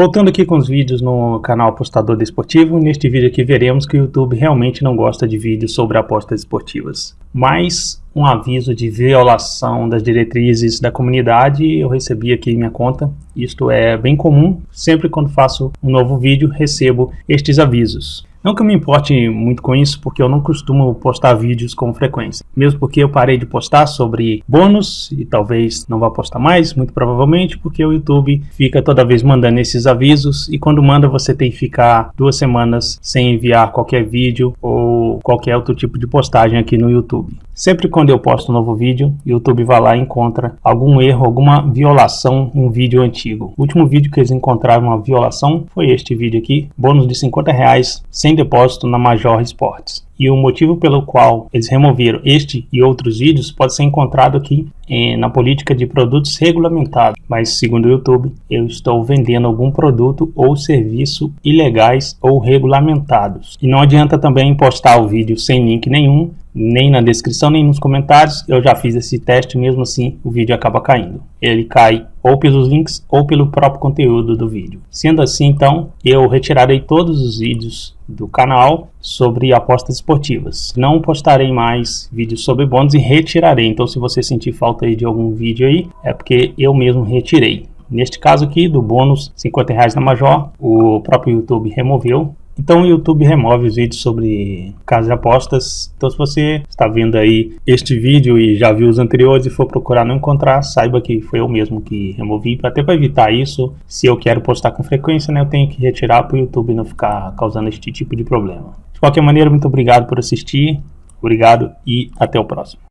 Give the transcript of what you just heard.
Voltando aqui com os vídeos no canal Apostador Desportivo, neste vídeo aqui veremos que o YouTube realmente não gosta de vídeos sobre apostas esportivas. Mas um aviso de violação das diretrizes da comunidade eu recebi aqui em minha conta. Isto é bem comum, sempre quando faço um novo vídeo recebo estes avisos. Não que eu me importe muito com isso, porque eu não costumo postar vídeos com frequência. Mesmo porque eu parei de postar sobre bônus e talvez não vá postar mais, muito provavelmente, porque o YouTube fica toda vez mandando esses avisos e quando manda você tem que ficar duas semanas sem enviar qualquer vídeo ou qualquer outro tipo de postagem aqui no YouTube. Sempre quando eu posto um novo vídeo, o YouTube vai lá e encontra algum erro, alguma violação em um vídeo antigo. O último vídeo que eles encontraram uma violação foi este vídeo aqui, bônus de 50 reais sem depósito na Major Sports e o motivo pelo qual eles removeram este e outros vídeos pode ser encontrado aqui eh, na política de produtos regulamentados. Mas segundo o YouTube, eu estou vendendo algum produto ou serviço ilegais ou regulamentados. E não adianta também postar o vídeo sem link nenhum, nem na descrição, nem nos comentários. Eu já fiz esse teste, mesmo assim o vídeo acaba caindo. Ele cai ou pelos links ou pelo próprio conteúdo do vídeo. Sendo assim, então, eu retirarei todos os vídeos do canal sobre apostas esportivas. Não postarei mais vídeos sobre bônus e retirarei. Então, se você sentir falta aí de algum vídeo aí, é porque eu mesmo retirei. Neste caso aqui, do bônus 50 reais na Major, o próprio YouTube removeu então o YouTube remove os vídeos sobre casas de apostas. Então se você está vendo aí este vídeo e já viu os anteriores e for procurar não encontrar, saiba que foi eu mesmo que removi. Até para evitar isso, se eu quero postar com frequência, né, eu tenho que retirar para o YouTube não ficar causando este tipo de problema. De qualquer maneira, muito obrigado por assistir. Obrigado e até o próximo.